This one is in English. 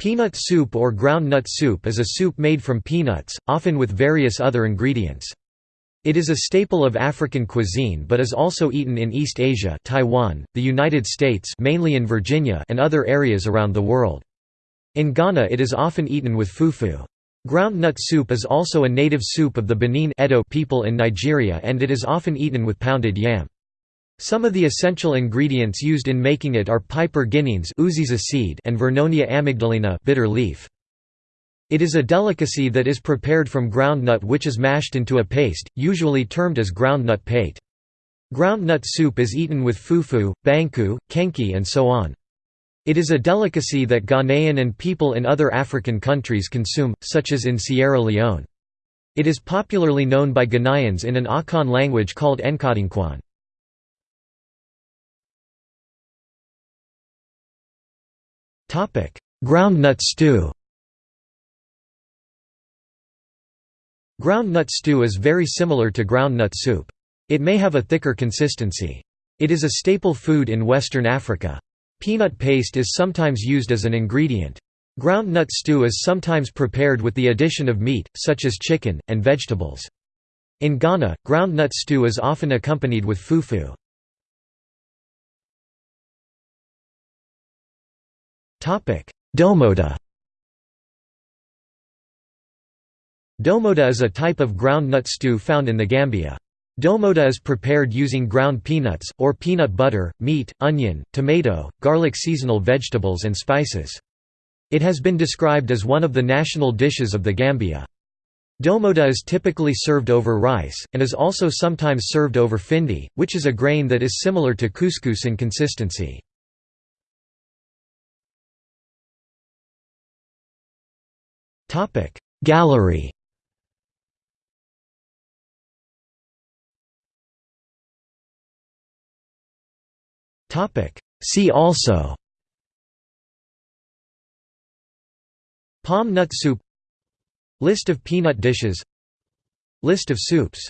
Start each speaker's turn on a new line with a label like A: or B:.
A: Peanut soup or groundnut soup is a soup made from peanuts, often with various other ingredients. It is a staple of African cuisine but is also eaten in East Asia Taiwan, the United States mainly in Virginia and other areas around the world. In Ghana it is often eaten with fufu. Groundnut soup is also a native soup of the Benin Edo people in Nigeria and it is often eaten with pounded yam. Some of the essential ingredients used in making it are Piper guineense seed and Vernonia amygdalina bitter leaf. It is a delicacy that is prepared from groundnut which is mashed into a paste, usually termed as groundnut pate. Groundnut soup is eaten with fufu, banku, kenkey and so on. It is a delicacy that Ghanaian and people in other African countries consume, such as in Sierra Leone. It is popularly known by Ghanaians in an Akan language called Nkatenkwan. Groundnut stew Groundnut stew is very similar to groundnut soup. It may have a thicker consistency. It is a staple food in Western Africa. Peanut paste is sometimes used as an ingredient. Groundnut stew is sometimes prepared with the addition of meat, such as chicken, and vegetables. In Ghana, groundnut stew is often accompanied with fufu. Domoda Domoda is a type of ground nut stew found in the Gambia. Domoda is prepared using ground peanuts, or peanut butter, meat, onion, tomato, garlic seasonal vegetables and spices. It has been described as one of the national dishes of the Gambia. Domoda is typically served over rice, and is also sometimes served over findi, which is a grain that is similar to couscous in consistency. Gallery Topic. See also Palm nut soup List of peanut dishes List of soups